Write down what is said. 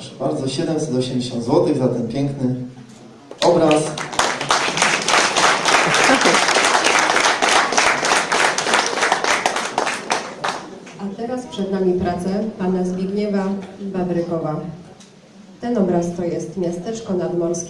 Proszę bardzo, 780 zł za ten piękny obraz. A teraz przed nami pracę pana Zbigniewa Babrykowa. Ten obraz to jest miasteczko nadmorskie.